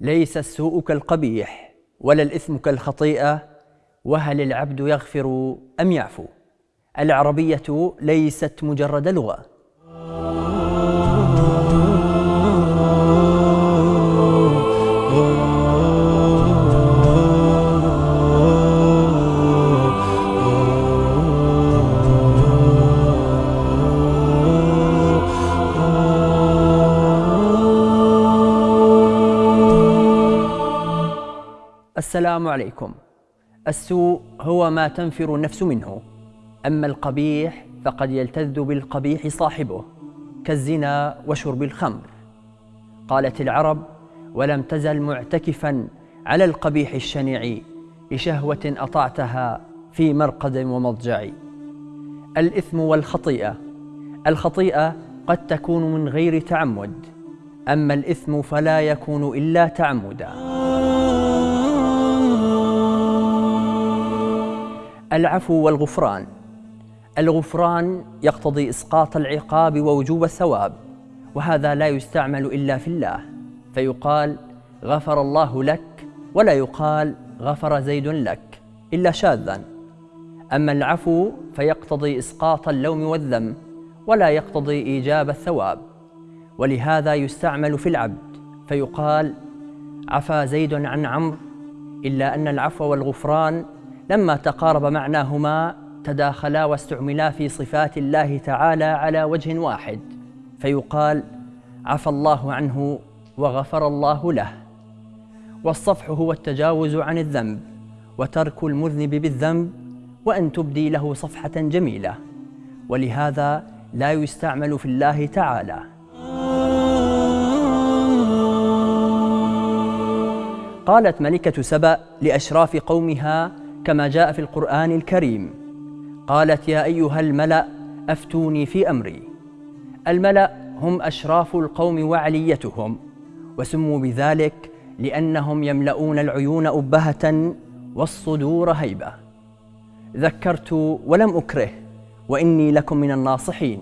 ليس السوء كالقبيح ولا الإثم كالخطيئة وهل العبد يغفر أم يعفو؟ العربية ليست مجرد لغة. السلام عليكم. السوء هو ما تنفر النفس منه. أما القبيح فقد يلتذ بالقبيح صاحبه كالزنا وشرب الخمر. قالت العرب ولم تزل معتكفا على القبيح الشنيع لشهوة أطعتها في مرقد ومضجع. الإثم والخطيئة. الخطيئة قد تكون من غير تعمد أما الإثم فلا يكون إلا تعمدا. العفو والغفران. الغفران يقتضي إسقاط العقاب ووجوب الثواب وهذا لا يستعمل إلا في الله. فيقال غفر الله لك ولا يقال غفر زيد لك إلا شاذا. أما العفو فيقتضي إسقاط اللوم والذم ولا يقتضي إيجاب الثواب. ولهذا يستعمل في العبد. فيقال عفا زيد عن عمرو إلا أن العفو والغفران لما تقارب معناهما تداخلا واستعملا في صفات الله تعالى على وجه واحد فيقال عفى الله عنه وغفر الله له والصفح هو التجاوز عن الذنب وترك المذنب بالذنب وأن تبدي له صفحة جميلة. ولهذا لا يستعمل في الله تعالى. قالت ملكة سبأ لأشراف قومها كما جاء في القرآن الكريم. قالت يا أيها الملأ أفتوني في أمري. الملأ هم أشراف القوم وعليتهم وسموا بذلك لأنهم يملؤون العيون أبهة والصدور هيبة. ذكرت ولم أكره وإني لكم من الناصحين.